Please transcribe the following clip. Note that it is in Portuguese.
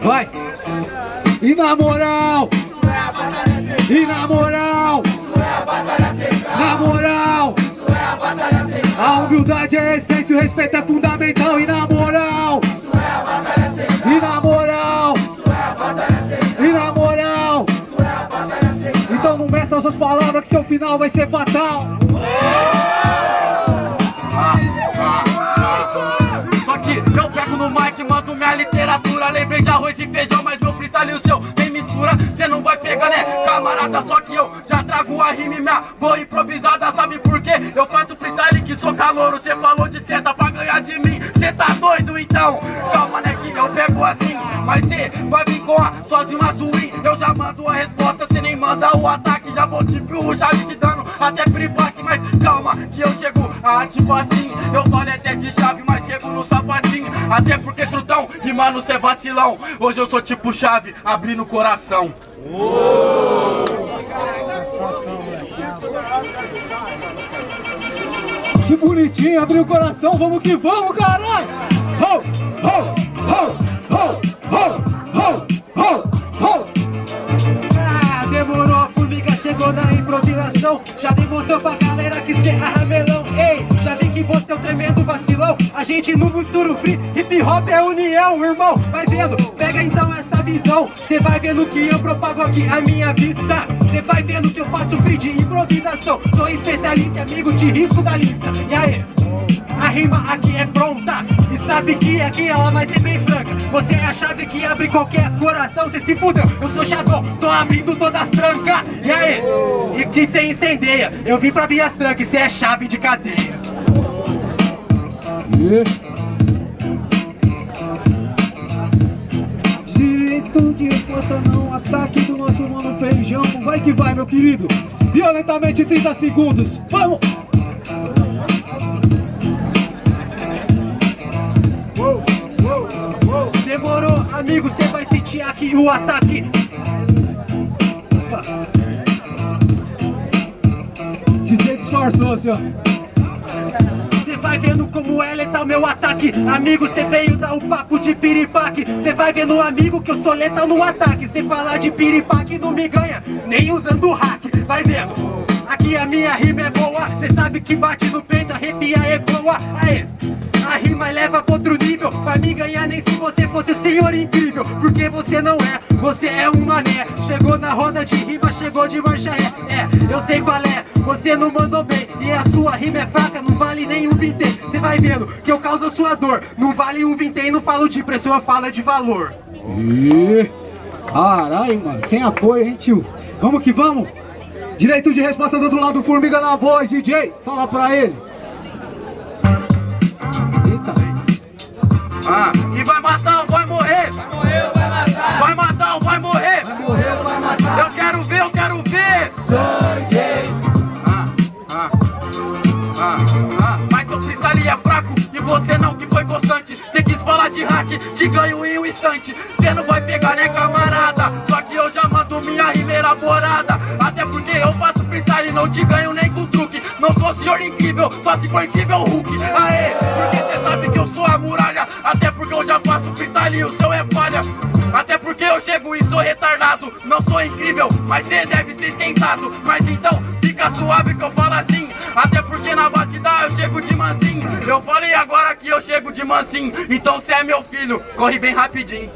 Vai! E na moral! E na moral! Na moral! A humildade é a essência, o respeito é fundamental E na moral! E na moral! E na moral! Então não meça as suas palavras que seu final vai ser fatal literatura Lembrei de arroz e feijão, mas meu freestyle e o seu tem mistura Cê não vai pegar, né, camarada? Só que eu já trago a rima e minha boa improvisada Sabe por quê? Eu faço freestyle que sou calouro Cê falou de seta pra ganhar de mim Cê tá doido então? Calma, né, que eu pego assim Mas cê vai vir com a rimas ruim Eu já mando a resposta, cê nem manda o ataque Já vou o chave te dando até privac Mas calma, que eu chego a tipo assim Eu falo até de chave, mas chego no sapatinho. Até porque trutão, rimando cê é vacilão. Hoje eu sou tipo chave, abrindo o coração. Que bonitinho, abriu o coração, vamos que vamos, caralho! Ho, ho, gente não mistura o free, hip hop é união, irmão. Vai vendo, pega então essa visão. Cê vai vendo que eu propago aqui a minha vista. Cê vai vendo que eu faço free de improvisação. Sou especialista e amigo de risco da lista. E aí? A rima aqui é pronta. E sabe que aqui ela vai ser bem franca. Você é a chave que abre qualquer coração. Cê se fudeu, eu sou chavão Tô abrindo todas as trancas. E aí? E que cê incendeia Eu vim pra vir as trancas. Cê é chave de cadeia Direito de resposta não, ataque do nosso mano feijão. Vai que vai, meu querido. Violentamente 30 segundos, vamos! Demorou, amigo, cê vai sentir aqui o ataque. DJ disfarçou-se, ó. Cê vai vendo como é letal meu ataque. Amigo, cê veio dar um papo de piripaque. Cê vai vendo, amigo, que eu sou letal no ataque. Cê falar de piripaque não me ganha Nem usando hack, vai vendo Aqui a minha rima é boa. Cê sabe que bate no peito, arrepia é boa. Aê, a rima leva pra outro nível. Vai me ganhar nem se você fosse o senhor incrível Porque você não é, você é um mané Chegou na roda de rima, chegou de marcha ré É, eu sei qual é, você não mandou bem E a sua rima é fraca, não vale nem um vintém Cê vai vendo que eu causo a sua dor Não vale um vintém, não falo de preço, eu falo de valor Ih, Caralho, mano, sem apoio, hein, tio? Vamos que vamos! Direito de resposta do outro lado, Formiga na voz, DJ! Fala pra ele! Eita! ah, E vai matar ou é fraco e você não que foi constante. Cê quis falar de hack, te ganho em um instante. Cê não vai pegar né camarada? Só que eu já mando minha rima elaborada Até porque eu faço freestyle não te ganho nem com truque. Não sou senhor incrível, só se for incrível Hulk. Aê, porque cê sabe que eu sou a muralha. Até porque eu já faço freestyle e o seu é falha. Até porque eu chego e sou retardado. Não sou incrível, mas cê deve ser esquentado. Mas então fica suave que eu falo mansinho. Eu falei agora que eu chego de mansinho. Então cê é meu filho, corre bem rapidinho